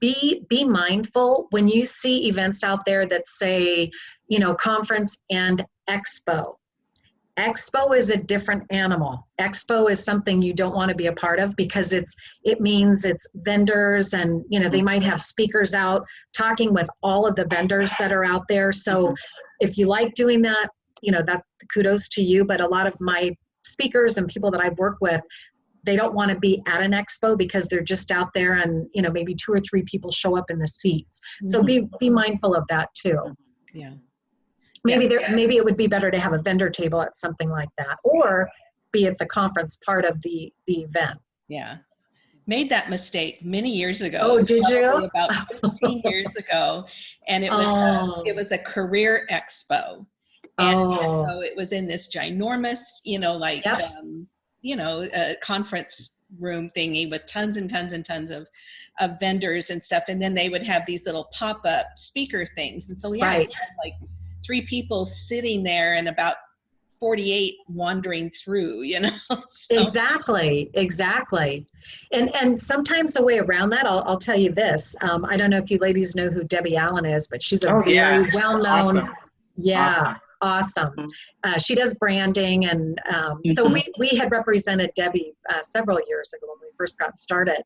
be be mindful when you see events out there that say you know conference and expo. Expo is a different animal. Expo is something you don't want to be a part of because it's it means it's vendors and you know they might have speakers out talking with all of the vendors that are out there. So mm-hmm. if you like doing that you know that kudos to you. But a lot of my speakers and people that i've worked with they don't want to be at an expo because they're just out there and you know maybe two or three people show up in the seats so be be mindful of that too Yeah. maybe Yeah. there maybe it would be better to have a vendor table at something like that or be at the conference part of the the event Yeah. Made that mistake many years ago. Oh, did you? About <laughs> 15 years ago. And it was, Oh. a, it was a career expo. And oh so it was in this ginormous, you know, like, Yep. um, you know, a conference room thingy with tons and tons and tons of, of vendors and stuff. And then they would have these little pop-up speaker things. And so, yeah, Right. you had like three people sitting there and about 48 wandering through, you know? <laughs> So, exactly exactly and and sometimes a way around that i'll, I'll tell you this um, i don't know if you ladies know who debbie allen is but she's a Oh, very yeah. well-known Awesome. yeah Awesome. Awesome. Mhm. uh, she does branding and um, so Mhm. we, we had represented debbie uh, several years ago when we first got started.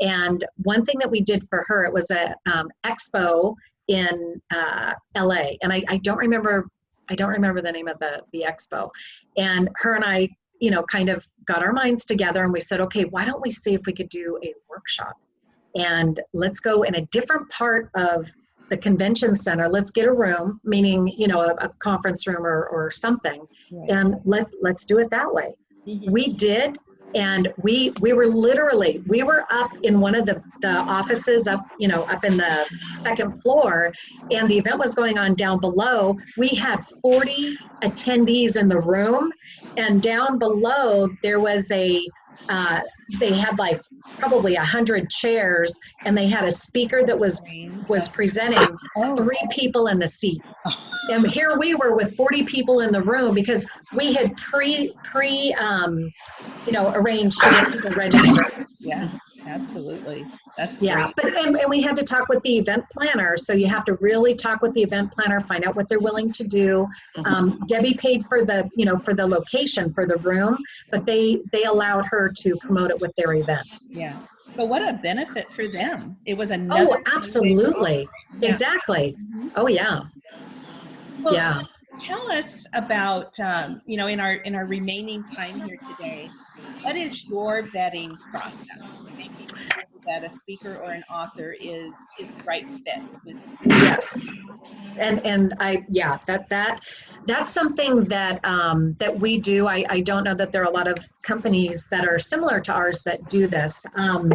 And one thing that we did for her it was a um, expo in uh, la and I, I don't remember i don't remember the name of the, the expo. And her and i you know kind of got our minds together and we said okay why don't we see if we could do a workshop? And let's go in a different part of the convention center let's get a room meaning you know a, a conference room or, or something. Right. and let let's do it that way. We did and we we were literally we were up in one of the the offices up you know up in the second floor and the event was going on down below. We had 40 attendees in the room and down below there was a uh, they had like probably a hundred chairs, and they had a speaker that was was presenting three people in the seats. And here we were with 40 people in the room because we had pre pre um, you know arranged to get people registered. yeah, absolutely. That's Yeah, great. but and, and we had to talk with the event planner. So you have to really talk with the event planner, find out what they're willing to do. Um, Debbie paid for the you know for the location for the room, but they they allowed her to promote it with their event. Yeah. But what a benefit for them. It was another. Oh, absolutely, Yeah. exactly. Mhm. Oh yeah, Well, yeah. Tell us about, um, you know, in our in our remaining time here today, what is your vetting process that a speaker or an author is is the right fit Yes. And and I yeah, that that that's something that um that we do. I, I don't know that there are a lot of companies that are similar to ours that do this. Um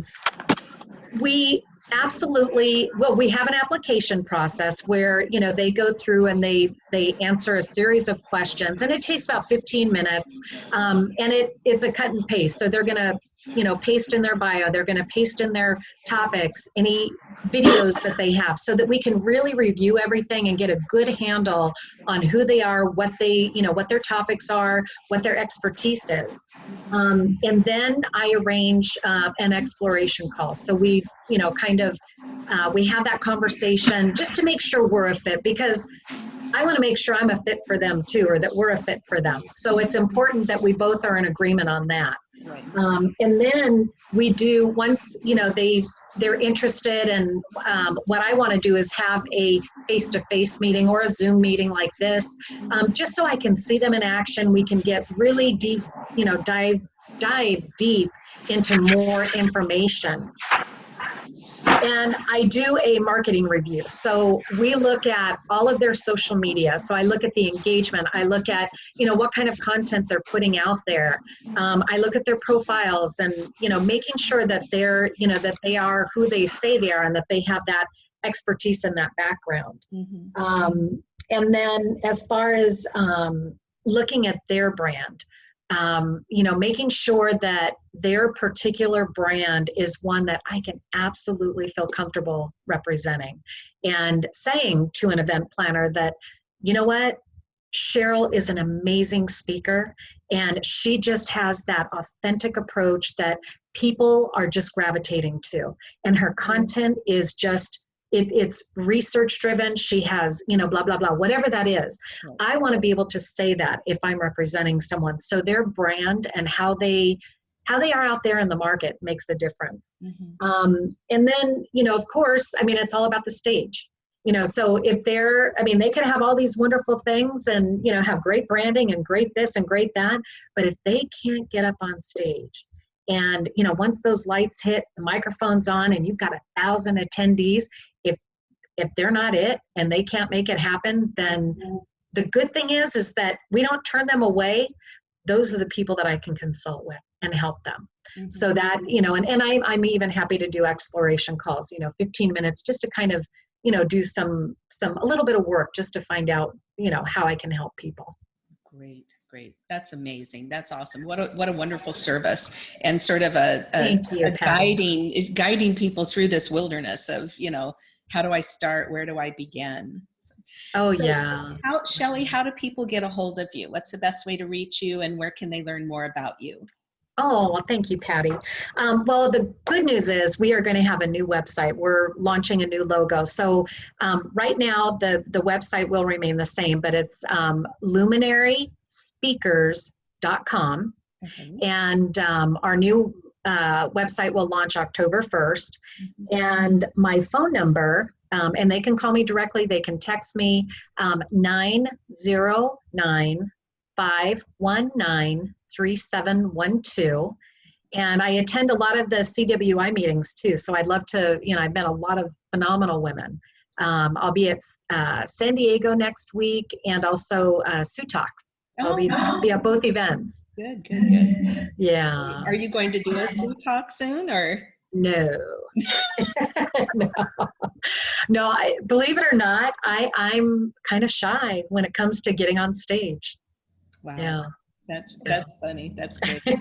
we absolutely. Well we have an application process where you know they go through and they they answer a series of questions and it takes about 15 minutes um, and it it's a cut and paste so they're going to you know paste in their bio. They're going to paste in their topics any videos that they have so that we can really review everything and get a good handle on who they are what they you know what their topics are what their expertise is. Um, and then i arrange uh, an exploration call. So we you know kind of uh, we have that conversation just to make sure we're a fit because i want to make sure i'm a fit for them too or that we're a fit for them. So it's important that we both are in agreement on that um, and then we do once you know they they're interested and um, what i want to do is have a face-to-face meeting or a zoom meeting like this um, just so i can see them in action. We can get really deep you know dive dive deep into more information and I do a marketing review. So we look at all of their social media. So I look at the engagement. I look at, you know, what kind of content they're putting out there. Um, I look at their profiles and, you know, making sure that they're, you know, that they are who they say they are and that they have that expertise and that background. Mhm. Um, and then as far as um, looking at their brand, um, you know, making sure that their particular brand is one that I can absolutely feel comfortable representing and saying to an event planner that, you know what, Cheryl is an amazing speaker and she just has that authentic approach that people are just gravitating to. And her content is just it, it's research driven. She has you know blah blah blah whatever that is. Right. i want to be able to say that if i'm representing someone. So their brand and how they how they are out there in the market makes a difference. Mhm. um, and then you know of course i mean it's all about the stage. You know so if they're i mean they can have all these wonderful things and you know have great branding and great this and great that but if they can't get up on stage and you know once those lights hit the microphone's on and you've got a thousand attendees if they're not it and they can't make it happen then the good thing is is that we don't turn them away those are the people that i can consult with and help them Mhm. so that you know and, and I'm, I'm even happy to do exploration calls you know 15 minutes just to kind of you know do some some a little bit of work just to find out you know how i can help people Great, great. That's amazing. That's awesome. What a what a wonderful service and sort of a, a, you, a guiding guiding people through this wilderness of you know how do I start? Where do I begin? oh So- yeah How Shelley? How do people get a hold of you? What's the best way to reach you, and where can they learn more about you? Oh, well, thank you, Patty. Um, well, the good news is we are going to have a new website. We're launching a new logo. So um, right now, the, the website will remain the same, but it's um, luminaryspeakers.com. Okay. And um, our new uh, website will launch October 1st. Mhm. And my phone number, um, and they can call me directly, they can text me um, 909 519 3712. And I attend a lot of the CWI meetings too. So I'd love to, you know, I've met a lot of phenomenal women. Um, I'll be at uh, San Diego next week and also uh, Sioux So I'll be, be at both events. Good, good, good. Yeah. Are you going to do a Zoom talk soon, or No. no. No, <laughs> I, believe it or not, I, I'm kind of shy when it comes to getting on stage. wow? Yeah. That's that's funny. That's great. <laughs>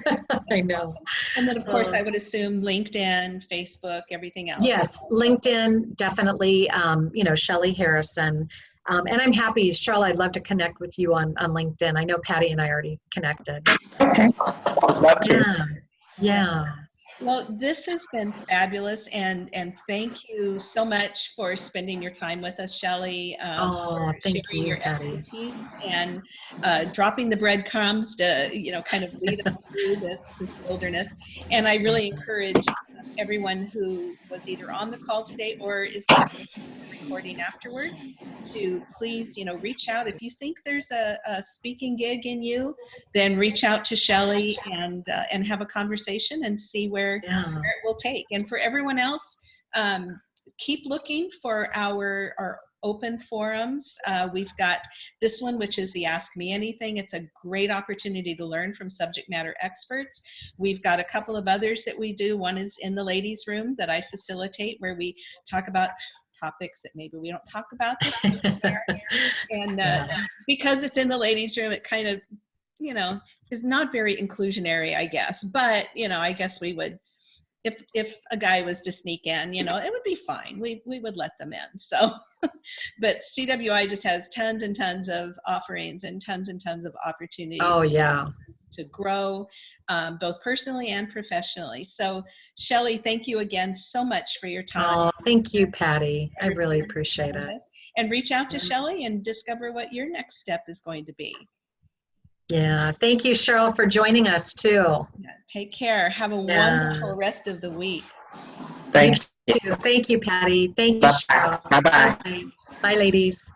I know. And then of course Uh, I would assume LinkedIn, Facebook, everything else. Yes, LinkedIn, definitely, um, you know, Shelley Harrison. Um, and I'm happy, Cheryl, I'd love to connect with you on, on LinkedIn. I know Patty and I already connected. Okay. Would love to. Yeah, yeah. Well, this has been fabulous, and and thank you so much for spending your time with us, Shelley. um, Oh, for thank sharing you, your Patty. expertise and uh, dropping the breadcrumbs to you know kind of lead us through this this wilderness. And I really encourage everyone who was either on the call today or is going to be recording afterwards to please you know reach out if you think there's a, a speaking gig in you then reach out to Shelley and uh, and have a conversation and see where Yeah, where it will take. And for everyone else, um, keep looking for our, our open forums. Uh, we've got this one, which is the Ask Me Anything. It's a great opportunity to learn from subject matter experts. We've got a couple of others that we do. One is in the ladies' room that I facilitate, where we talk about topics that maybe we don't talk about this <laughs> and uh, because it's in the ladies' room, it kind of, you know, is not very inclusionary, I guess. But you know, I guess we would, if if a guy was to sneak in, you know, it would be fine. We we would let them in. So, <laughs> but CWI just has tons and tons of offerings and tons and tons of opportunities oh, yeah. to grow, um, both personally and professionally. So, Shelly, thank you again so much for your time. Oh, thank you, Patty. I really appreciate it. And reach out to Shelly and discover what your next step is going to be. Yeah, thank you, Cheryl, for joining us too. Yeah, Take care. Have a Yeah. wonderful rest of the week. Thanks. Thank you, Patty. Thank you, Bye-bye. Bye, -bye. Bye, Bye, ladies.